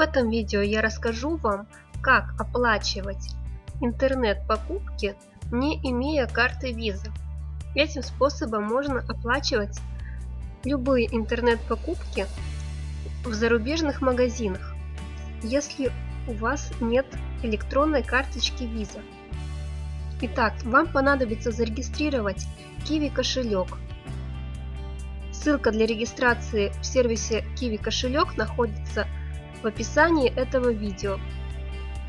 В этом видео я расскажу вам, как оплачивать интернет-покупки, не имея карты Visa. Этим способом можно оплачивать любые интернет-покупки в зарубежных магазинах, если у вас нет электронной карточки Visa. Итак, вам понадобится зарегистрировать Kiwi кошелек. Ссылка для регистрации в сервисе Kiwi кошелек находится в описании этого видео.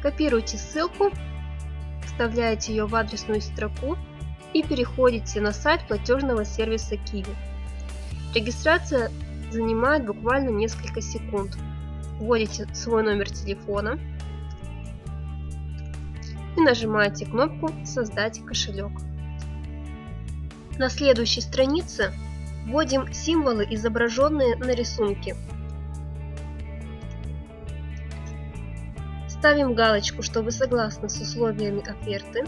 Копируйте ссылку, вставляете ее в адресную строку и переходите на сайт платежного сервиса Kiwi. Регистрация занимает буквально несколько секунд. Вводите свой номер телефона и нажимаете кнопку «Создать кошелек». На следующей странице вводим символы, изображенные на рисунке. Ставим галочку, что вы согласны с условиями оферты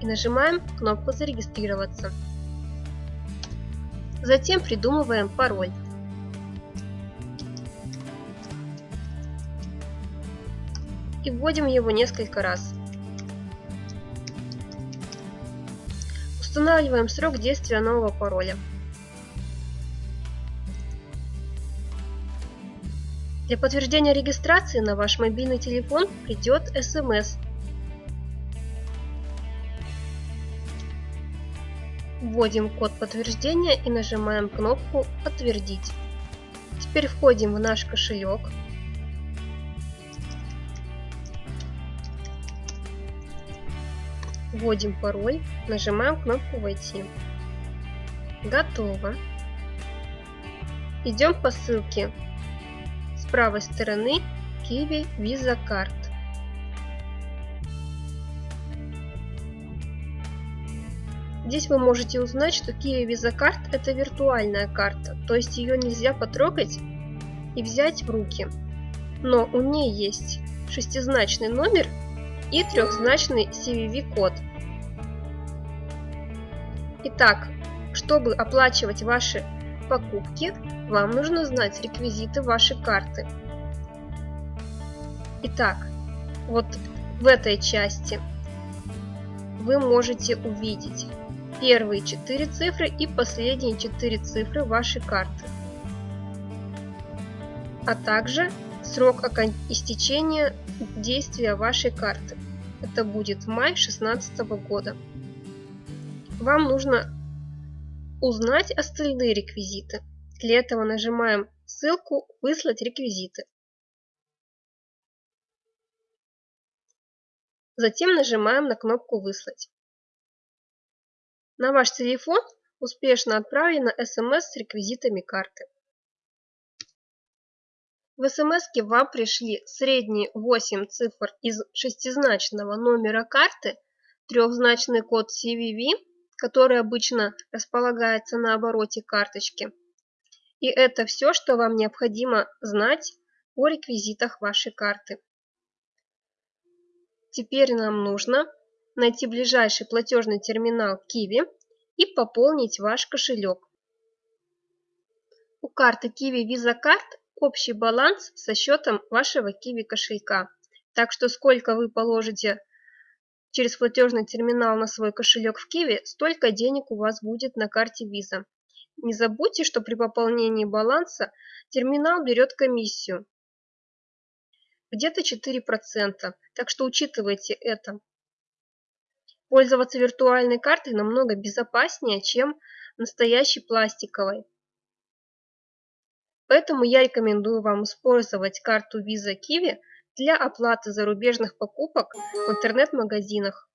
и нажимаем кнопку «Зарегистрироваться». Затем придумываем пароль. И вводим его несколько раз. Устанавливаем срок действия нового пароля. Для подтверждения регистрации на ваш мобильный телефон придет смс. Вводим код подтверждения и нажимаем кнопку «Подтвердить». Теперь входим в наш кошелек. Вводим пароль, нажимаем кнопку «Войти». Готово. Идем по ссылке с правой стороны Kiwi Visa Card. Здесь вы можете узнать, что Kiwi Visa Card это виртуальная карта, то есть ее нельзя потрогать и взять в руки. Но у нее есть шестизначный номер и трехзначный CVV-код. Итак, чтобы оплачивать ваши покупки, вам нужно знать реквизиты вашей карты. Итак, вот в этой части вы можете увидеть первые четыре цифры и последние четыре цифры вашей карты, а также срок истечения действия вашей карты. Это будет май 2016 года. Вам нужно узнать остальные реквизиты. Для этого нажимаем ссылку «Выслать реквизиты». Затем нажимаем на кнопку «Выслать». На ваш телефон успешно отправлена смс с реквизитами карты. В смс вам пришли средние 8 цифр из шестизначного номера карты, трехзначный код CVV который обычно располагается на обороте карточки. И это все, что вам необходимо знать о реквизитах вашей карты. Теперь нам нужно найти ближайший платежный терминал Kiwi и пополнить ваш кошелек. У карты Kiwi Visa Card общий баланс со счетом вашего Kiwi кошелька. Так что сколько вы положите через платежный терминал на свой кошелек в Киви, столько денег у вас будет на карте Visa. Не забудьте, что при пополнении баланса терминал берет комиссию. Где-то 4%, так что учитывайте это. Пользоваться виртуальной картой намного безопаснее, чем настоящей пластиковой. Поэтому я рекомендую вам использовать карту Visa Kiwi для оплаты зарубежных покупок в интернет-магазинах.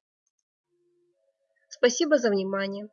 Спасибо за внимание.